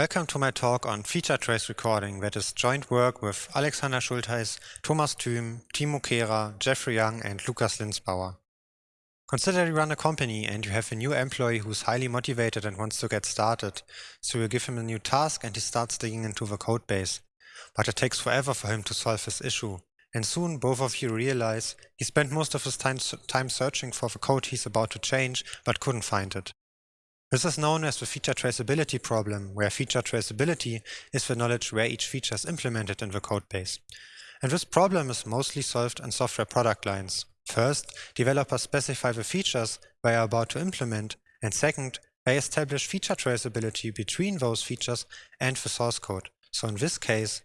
Welcome to my talk on feature trace recording that is joint work with Alexander Schultheis, Thomas Thüm, Timo Kehrer, Jeffrey Young and Lukas Linsbauer. Consider you run a company and you have a new employee who's highly motivated and wants to get started. So you give him a new task and he starts digging into the code base. But it takes forever for him to solve his issue. And soon both of you realize he spent most of his time, time searching for the code he's about to change but couldn't find it. This is known as the feature traceability problem, where feature traceability is the knowledge where each feature is implemented in the codebase. And this problem is mostly solved in software product lines. First, developers specify the features they are about to implement, and second, they establish feature traceability between those features and the source code. So in this case,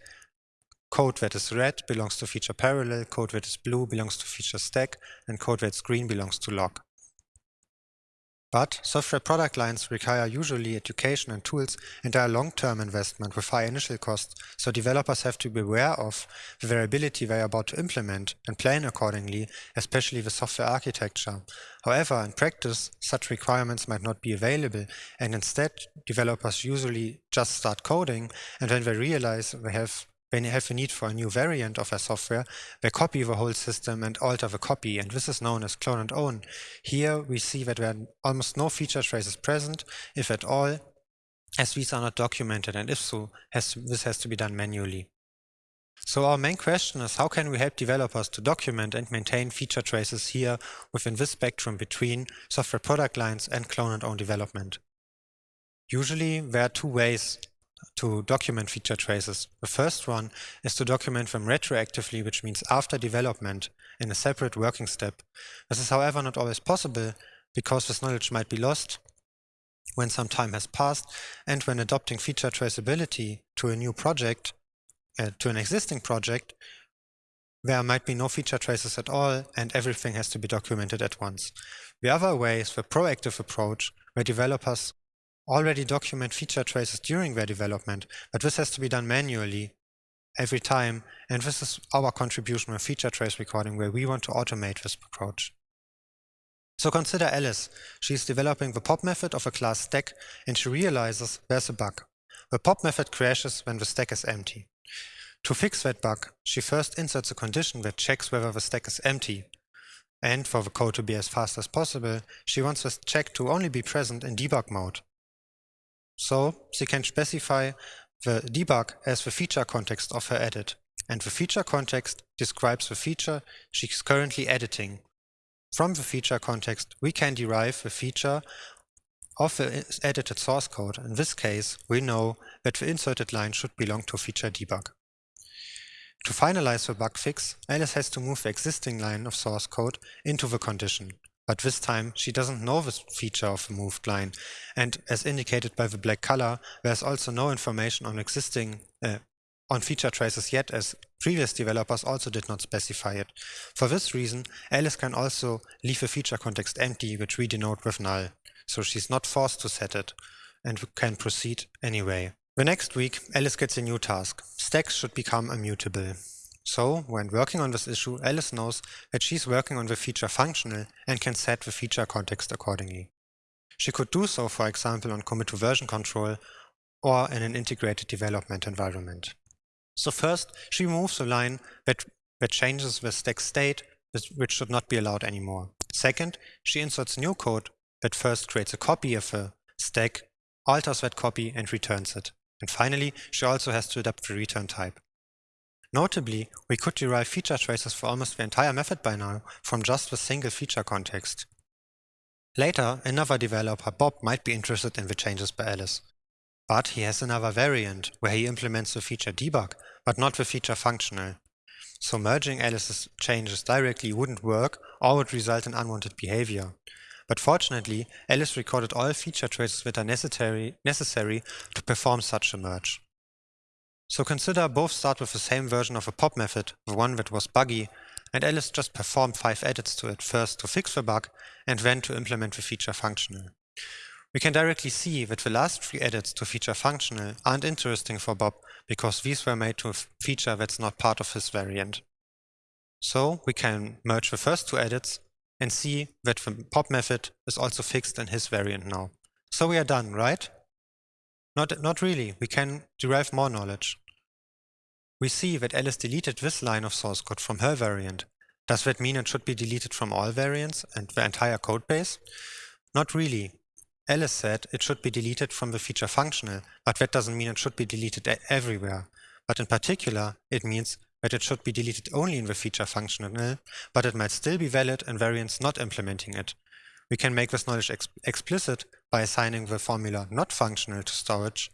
code that is red belongs to feature parallel, code that is blue belongs to feature stack, and code that's green belongs to log. But software product lines require usually education and tools and are a long-term investment with high initial costs, so developers have to be aware of the variability they are about to implement and plan accordingly, especially the software architecture. However, in practice, such requirements might not be available, and instead, developers usually just start coding, and when they realize they have when you have a need for a new variant of a software, they copy the whole system and alter the copy, and this is known as clone and own. Here we see that there are almost no feature traces present, if at all, as these are not documented, and if so, has to, this has to be done manually. So our main question is how can we help developers to document and maintain feature traces here within this spectrum between software product lines and clone and own development. Usually there are two ways to document feature traces. The first one is to document them retroactively, which means after development in a separate working step. This is however not always possible because this knowledge might be lost when some time has passed and when adopting feature traceability to a new project, uh, to an existing project, there might be no feature traces at all and everything has to be documented at once. The other way is the proactive approach where developers already document feature traces during their development, but this has to be done manually every time. And this is our contribution with feature trace recording, where we want to automate this approach. So consider Alice. She's developing the pop method of a class stack, and she realizes there's a bug. The pop method crashes when the stack is empty. To fix that bug, she first inserts a condition that checks whether the stack is empty. And for the code to be as fast as possible, she wants this check to only be present in debug mode. So she can specify the debug as the feature context of her edit. And the feature context describes the feature she's currently editing. From the feature context, we can derive the feature of the edited source code. In this case, we know that the inserted line should belong to feature debug. To finalize the bug fix, Alice has to move the existing line of source code into the condition. But this time she doesn't know this feature of the moved line. And as indicated by the black color, there's also no information on existing uh, on feature traces yet as previous developers also did not specify it. For this reason, Alice can also leave a feature context empty, which we denote with null. So she's not forced to set it and can proceed anyway. The next week, Alice gets a new task. Stacks should become immutable. So, when working on this issue, Alice knows that she's working on the feature functional and can set the feature context accordingly. She could do so, for example, on commit to version control or in an integrated development environment. So first, she removes a line that, that changes the stack state, which should not be allowed anymore. Second, she inserts new code that first creates a copy of a stack, alters that copy and returns it. And finally, she also has to adapt the return type. Notably, we could derive feature traces for almost the entire method by now from just the single feature context. Later, another developer, Bob, might be interested in the changes by Alice. But he has another variant, where he implements the feature debug, but not the feature functional. So merging Alice's changes directly wouldn't work or would result in unwanted behavior. But fortunately, Alice recorded all feature traces that are necessary, necessary to perform such a merge. So consider both start with the same version of a pop method, the one that was buggy, and Alice just performed five edits to it, first to fix the bug and then to implement the feature functional. We can directly see that the last three edits to feature functional aren't interesting for Bob because these were made to a feature that's not part of his variant. So we can merge the first two edits and see that the pop method is also fixed in his variant now. So we are done, right? Not, not really, we can derive more knowledge. We see that Alice deleted this line of source code from her variant. Does that mean it should be deleted from all variants and the entire codebase? Not really. Alice said it should be deleted from the feature functional, but that doesn't mean it should be deleted everywhere. But in particular, it means that it should be deleted only in the feature functional, but it might still be valid in variants not implementing it. We can make this knowledge ex explicit by assigning the formula not functional to storage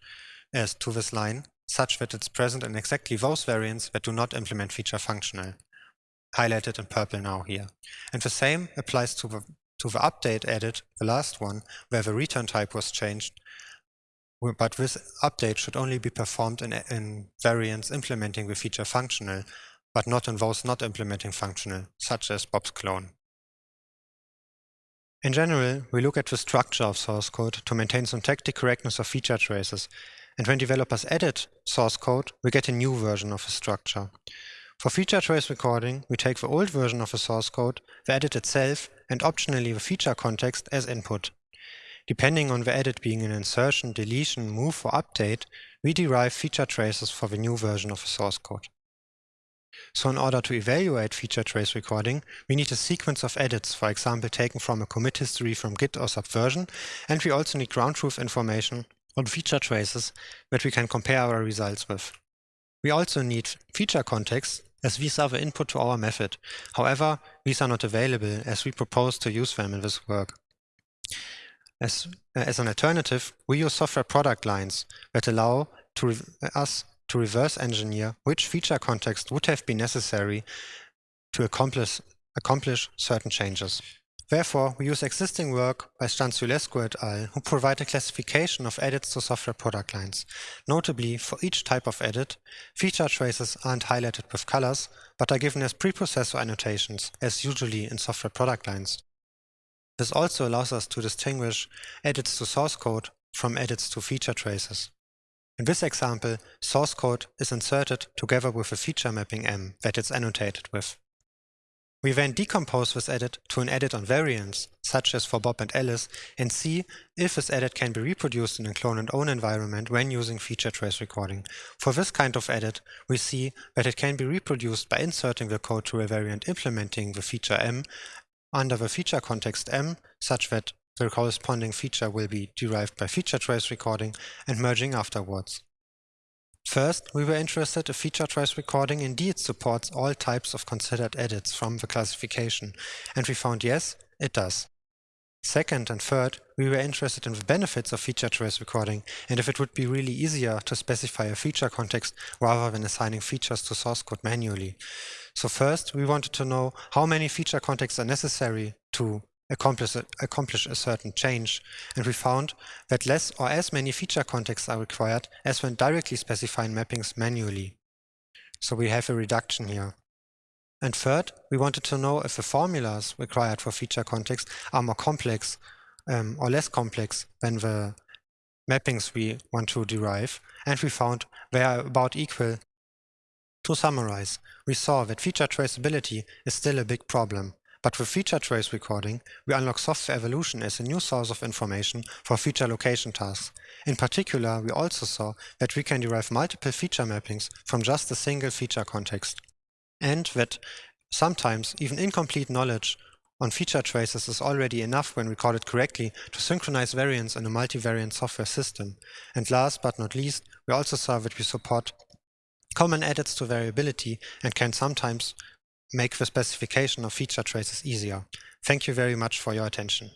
as to this line, such that it's present in exactly those variants that do not implement feature functional, highlighted in purple now here. And the same applies to the, to the update added, the last one, where the return type was changed, but this update should only be performed in, in variants implementing the feature functional, but not in those not implementing functional, such as Bob's clone. In general, we look at the structure of source code to maintain syntactic correctness of feature traces, and when developers edit source code, we get a new version of the structure. For feature trace recording, we take the old version of the source code, the edit itself, and optionally the feature context as input. Depending on the edit being an insertion, deletion, move or update, we derive feature traces for the new version of the source code. So in order to evaluate feature trace recording, we need a sequence of edits, for example taken from a commit history from Git or Subversion, and we also need ground truth information on feature traces that we can compare our results with. We also need feature contexts as these are the input to our method. However, these are not available as we propose to use them in this work. As, as an alternative, we use software product lines that allow to us to reverse engineer which feature context would have been necessary to accomplish, accomplish certain changes. Therefore, we use existing work by Stanciulescu et al., who provide a classification of edits to software product lines. Notably, for each type of edit, feature traces aren't highlighted with colors, but are given as preprocessor annotations, as usually in software product lines. This also allows us to distinguish edits to source code from edits to feature traces. In this example, source code is inserted together with a feature mapping M that it's annotated with. We then decompose this edit to an edit on variants, such as for Bob and Alice, and see if this edit can be reproduced in a clone and own environment when using feature trace recording. For this kind of edit, we see that it can be reproduced by inserting the code to a variant implementing the feature M under the feature context M such that the corresponding feature will be derived by feature trace recording and merging afterwards. First, we were interested if feature trace recording indeed supports all types of considered edits from the classification, and we found yes, it does. Second and third, we were interested in the benefits of feature trace recording and if it would be really easier to specify a feature context rather than assigning features to source code manually. So first, we wanted to know how many feature contexts are necessary to accomplish a, accomplish a certain change, and we found that less or as many feature contexts are required as when directly specifying mappings manually. So we have a reduction here. And third, we wanted to know if the formulas required for feature context are more complex um, or less complex than the mappings we want to derive, and we found they are about equal. To summarize, we saw that feature traceability is still a big problem, but with feature trace recording, we unlock software evolution as a new source of information for feature location tasks. In particular, we also saw that we can derive multiple feature mappings from just a single feature context and that sometimes even incomplete knowledge on feature traces is already enough when recorded correctly to synchronize variants in a multivariant software system. And last but not least, we also saw that we support common edits to variability and can sometimes make the specification of feature traces easier. Thank you very much for your attention.